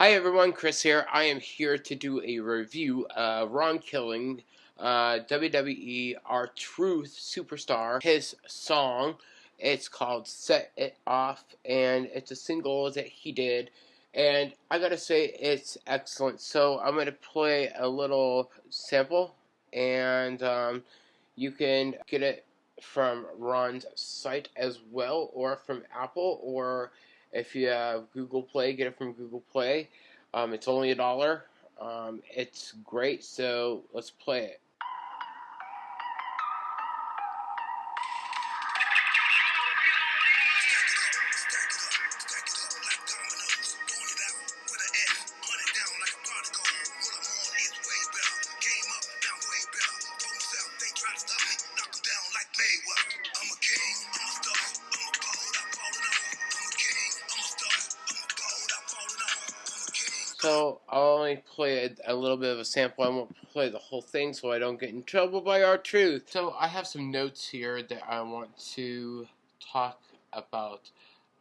Hi everyone, Chris here. I am here to do a review of Ron Killing, uh, WWE R-Truth Superstar, his song. It's called Set It Off, and it's a single that he did. And I gotta say, it's excellent. So I'm gonna play a little sample, and um, you can get it from Ron's site as well, or from Apple, or if you have Google Play, get it from Google Play. Um, it's only a dollar. Um, it's great, so let's play it. So I'll only play a, a, little bit of a sample. I won't play the whole thing so I don't get in trouble by R-Truth. So I have some notes here that I want to talk about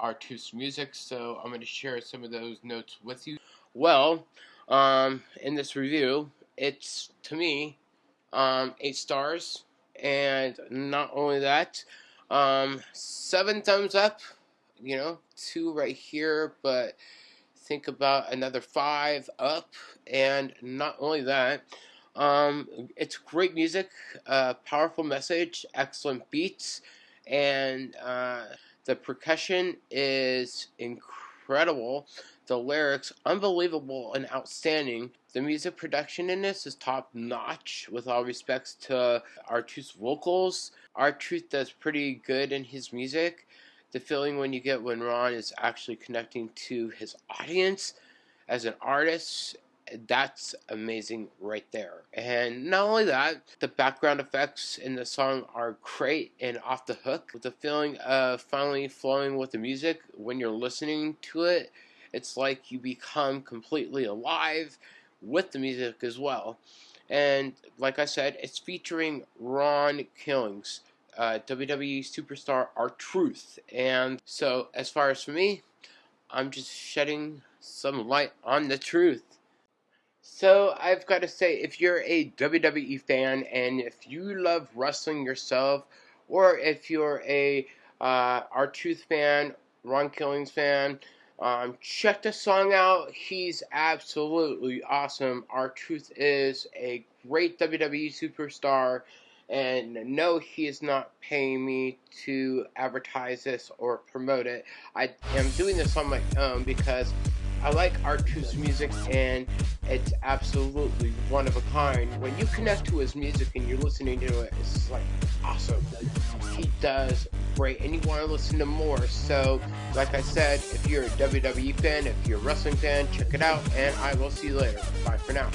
R-Truth's music. So I'm going to share some of those notes with you. Well, um, in this review, it's to me um, eight stars, and not only that, um, seven thumbs up. You know, two right here, but think about another five up. And not only that, um, it's great music, uh, powerful message, excellent beats, and uh, the percussion is incredible. The lyrics, unbelievable and outstanding. The music production in this is top notch, with all respects to R-Truth's vocals. R-Truth does pretty good in his music the feeling when you get when Ron is actually connecting to his audience as an artist that's amazing right there. And not only that, the background effects in the song are great and off the hook. With the feeling of finally flowing with the music when you're listening to it, it's like you become completely alive with the music as well. And like I said, it's featuring Ron Killings uh, WWE superstar R-Truth. And so, as far as for me, I'm just shedding some light on the truth. So, I've got to say, if you're a WWE fan and if you love wrestling yourself, or if you're a uh, R-Truth fan, Ron Killings fan, um, check the song out. He's absolutely awesome. R-Truth is a great WWE superstar. And no, he is not paying me to advertise this or promote it. I am doing this on my own because I like R-Truth's music and it's absolutely one of a kind. When you connect to his music and you're listening to it, it's like awesome. He does great and you want to listen to more. So, like I said, if you're a WWE fan, if you're a wrestling fan, check it out and I will see you later. Bye for now.